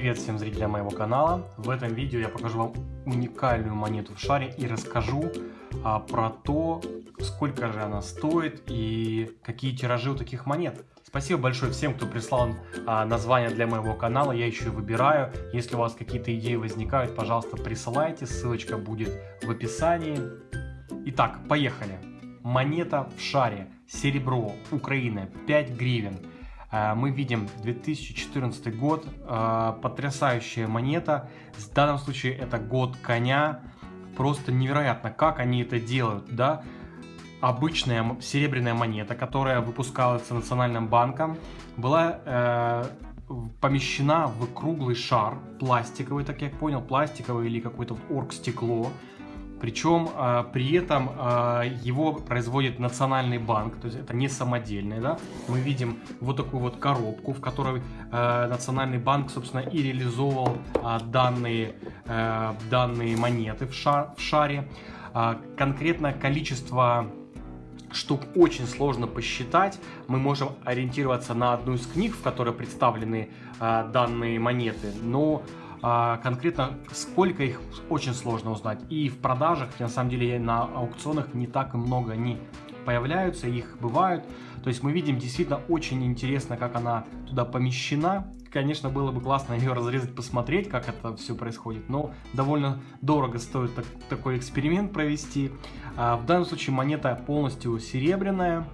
Привет всем зрителям моего канала! В этом видео я покажу вам уникальную монету в шаре и расскажу а, про то, сколько же она стоит и какие тиражи у таких монет. Спасибо большое всем, кто прислал а, название для моего канала, я еще выбираю. Если у вас какие-то идеи возникают, пожалуйста, присылайте, ссылочка будет в описании. Итак, поехали! Монета в шаре, серебро, Украина, 5 гривен. Э, мы видим 2014 год, э, потрясающая монета. В данном случае это год коня. Просто невероятно, как они это делают, да? Обычная серебряная монета, которая выпускалась Национальным банком, была э, помещена в круглый шар, пластиковый, так я понял, пластиковый или какой-то оргстекло. Причем э, при этом э, его производит Национальный банк, то есть это не самодельный, да. Мы видим вот такую вот коробку, в которой э, Национальный банк, собственно, и реализовал данные, данные монеты в, шар, в шаре. Э, конкретно количество штук очень сложно посчитать. Мы можем ориентироваться на одну из книг, в которой представлены данные монеты, но а, конкретно сколько их очень сложно узнать. И в продажах, на самом деле, на аукционах не так и много они появляются, их бывают. То есть мы видим действительно очень интересно, как она туда помещена. Конечно, было бы классно ее разрезать, посмотреть, как это все происходит, но довольно дорого стоит так, такой эксперимент провести. А в данном случае монета полностью серебряная.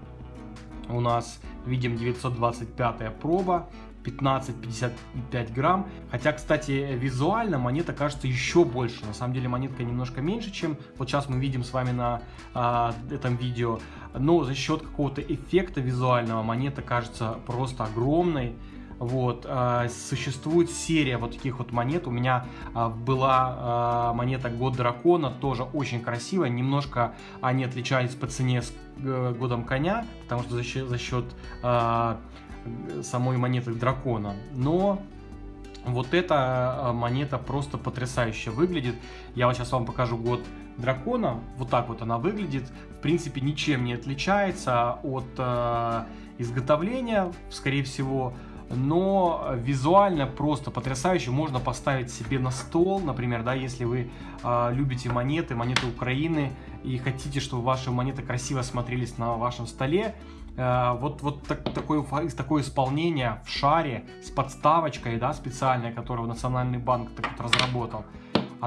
У нас видим 925 проба. 15-55 грамм. Хотя, кстати, визуально монета кажется еще больше. На самом деле монетка немножко меньше, чем вот сейчас мы видим с вами на а, этом видео. Но за счет какого-то эффекта визуального монета кажется просто огромной. Вот, э, существует серия вот таких вот монет. У меня э, была э, монета Год Дракона, тоже очень красивая. Немножко они отличались по цене с э, Годом Коня, потому что за счет, за счет самой монеты дракона. Но вот эта монета просто потрясающе выглядит. Я вот сейчас вам покажу год дракона. Вот так вот она выглядит. В принципе, ничем не отличается от э, изготовления, скорее всего. Но визуально просто потрясающе. Можно поставить себе на стол, например, да, если вы э, любите монеты, монеты Украины, и хотите, чтобы ваши монеты красиво смотрелись на вашем столе, Э, вот, вот так, такое, такое исполнение в шаре с подставочкой, да, специальной, которую Национальный банк так вот разработал,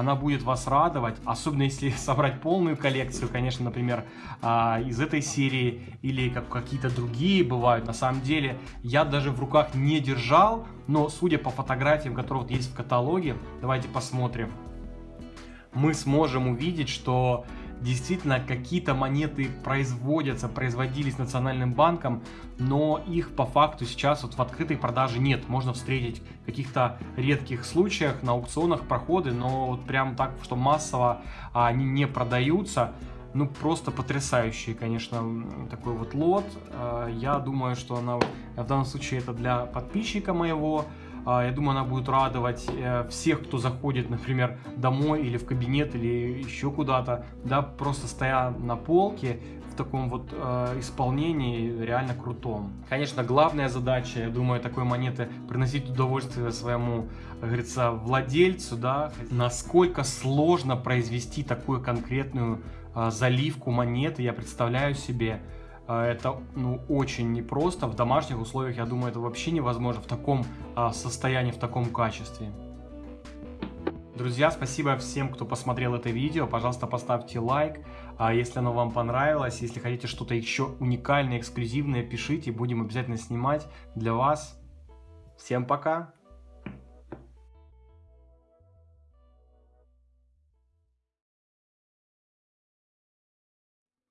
она будет вас радовать, особенно если собрать полную коллекцию, конечно, например, а, из этой серии или как какие-то другие бывают. На самом деле, я даже в руках не держал, но судя по фотографиям, которые вот есть в каталоге, давайте посмотрим, мы сможем увидеть, что действительно какие-то монеты производятся, производились Национальным банком, но их по факту сейчас вот в открытой продаже нет. Можно встретить в каких-то редких случаях на аукционах проходы, но вот прям так, что массово они не продаются. Ну, просто потрясающий, конечно, такой вот лот. А, я думаю, что она в данном случае это для подписчика моего. А, я думаю, она будет радовать э, всех, кто заходит, например, домой или в кабинет, или еще куда-то, да, просто стоя на полке в таком вот э, исполнении реально крутом. Конечно, главная задача, я думаю, такой монеты приносить удовольствие своему, говорится, владельцу, да, насколько сложно произвести такую конкретную э, заливку монеты, я представляю себе, это ну, очень непросто. В домашних условиях, я думаю, это вообще невозможно в таком а, состоянии, в таком качестве. Друзья, спасибо всем, кто посмотрел это видео. Пожалуйста, поставьте лайк, а, если оно вам понравилось. Если хотите что-то еще уникальное, эксклюзивное, пишите. Будем обязательно снимать для вас. Всем пока!